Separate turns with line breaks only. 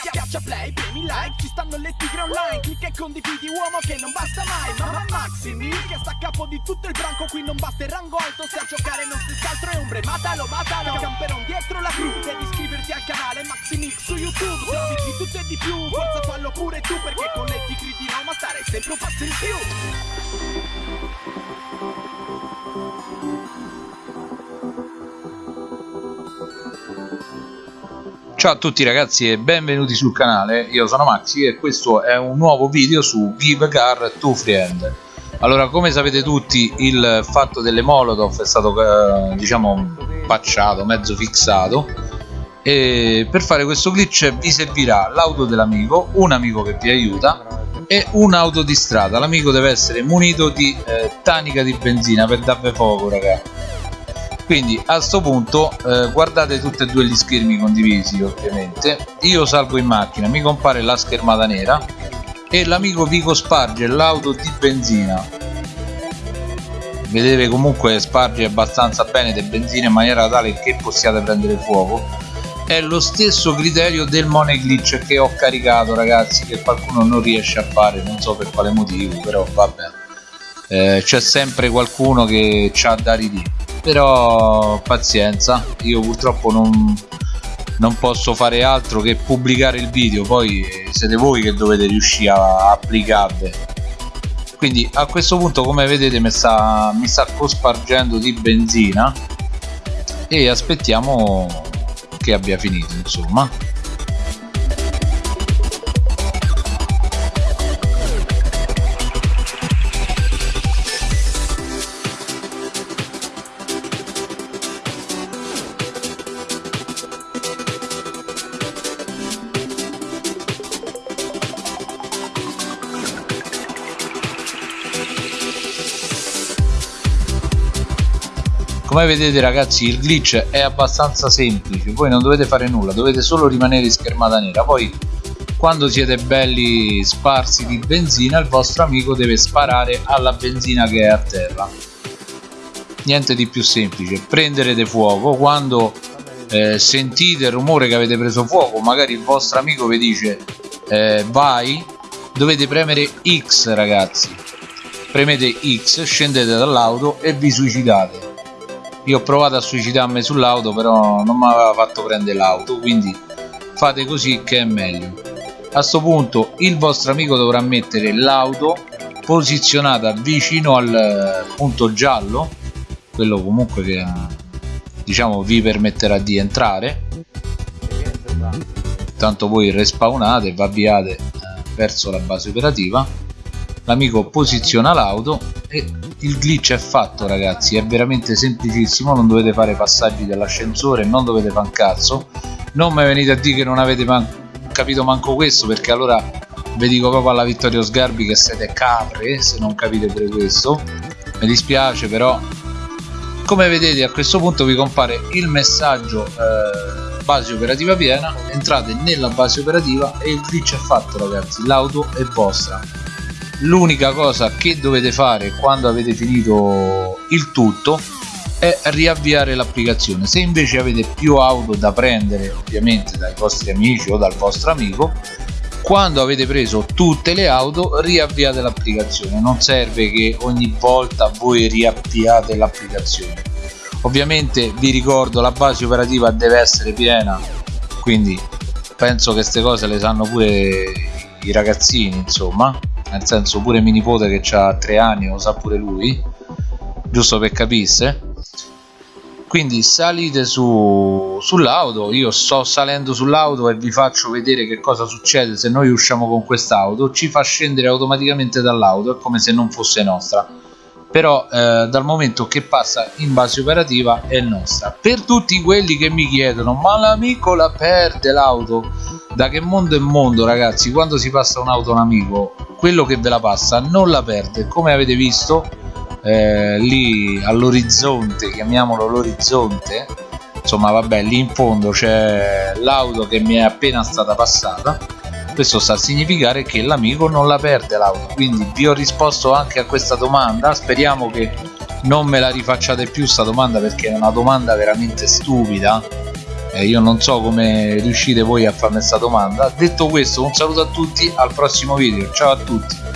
Schiaccia play, premi like, ci stanno le tigre online. Clicca e condividi uomo che non basta mai. Mamma Maximi che sta a capo di tutto il branco Qui non basta il rango alto, se a giocare non si altro è ombre Matalo, matalo, camperon dietro la cru Devi iscriverti al canale Maximix su YouTube. Servizi di tutto e di più, forza fallo pure tu Perché con le tigre di Roma stare sempre un passo in più
Ciao a tutti ragazzi e benvenuti sul canale, io sono Maxi e questo è un nuovo video su Give Car to Friend. Allora come sapete tutti il fatto delle Molotov è stato eh, diciamo patchato, mezzo fissato e per fare questo glitch vi servirà l'auto dell'amico, un amico che vi aiuta e un'auto di strada, l'amico deve essere munito di eh, tanica di benzina per darvi fuoco ragazzi quindi a sto punto eh, guardate tutti e due gli schermi condivisi ovviamente. Io salgo in macchina mi compare la schermata nera e l'amico vi cosparge l'auto di benzina. Vedete comunque sparge abbastanza bene di benzina in maniera tale che possiate prendere fuoco. È lo stesso criterio del money glitch che ho caricato ragazzi che qualcuno non riesce a fare. Non so per quale motivo però vabbè eh, c'è sempre qualcuno che ha da ridire però pazienza. Io purtroppo non, non posso fare altro che pubblicare il video poi siete voi che dovete riuscire a applicarle quindi a questo punto come vedete mi sta, mi sta cospargendo di benzina e aspettiamo che abbia finito insomma come vedete ragazzi il glitch è abbastanza semplice. Voi non dovete fare nulla dovete solo rimanere in schermata nera. Poi quando siete belli sparsi di benzina il vostro amico deve sparare alla benzina che è a terra. Niente di più semplice. Prenderete fuoco. Quando eh, sentite il rumore che avete preso fuoco magari il vostro amico vi dice eh, vai. Dovete premere X ragazzi. Premete X scendete dall'auto e vi suicidate io ho provato a suicidarmi sull'auto però non mi aveva fatto prendere l'auto quindi fate così che è meglio. A questo punto il vostro amico dovrà mettere l'auto posizionata vicino al punto giallo quello comunque che diciamo vi permetterà di entrare. Tanto voi respawnate e vi avviate eh, verso la base operativa l'amico posiziona l'auto e il glitch è fatto ragazzi. È veramente semplicissimo. Non dovete fare passaggi dell'ascensore non dovete fare un cazzo. Non mi venite a dire che non avete man capito manco questo perché allora vi dico proprio alla Vittorio Sgarbi che siete capre se non capite pure questo. Mi dispiace però come vedete a questo punto vi compare il messaggio eh, base operativa piena. Entrate nella base operativa e il glitch è fatto ragazzi. L'auto è vostra l'unica cosa che dovete fare quando avete finito il tutto è riavviare l'applicazione. Se invece avete più auto da prendere ovviamente dai vostri amici o dal vostro amico quando avete preso tutte le auto riavviate l'applicazione. Non serve che ogni volta voi riavviate l'applicazione. Ovviamente vi ricordo la base operativa deve essere piena quindi penso che queste cose le sanno pure i ragazzini insomma nel senso pure mio nipote che ha 3 anni lo sa pure lui giusto per capisse quindi salite su, sull'auto io sto salendo sull'auto e vi faccio vedere che cosa succede se noi usciamo con quest'auto. Ci fa scendere automaticamente dall'auto è come se non fosse nostra. Però eh, dal momento che passa in base operativa è nostra. Per tutti quelli che mi chiedono ma l'amico la perde l'auto? Da che mondo è mondo ragazzi? Quando si passa un'auto un amico quello che ve la passa non la perde. Come avete visto eh, lì all'orizzonte chiamiamolo l'orizzonte insomma vabbè lì in fondo c'è l'auto che mi è appena stata passata. Questo sta a significare che l'amico non la perde l'auto. Quindi vi ho risposto anche a questa domanda. Speriamo che non me la rifacciate più sta domanda perché è una domanda veramente stupida eh, io non so come riuscite voi a farmi questa domanda. Detto questo un saluto a tutti al prossimo video. Ciao a tutti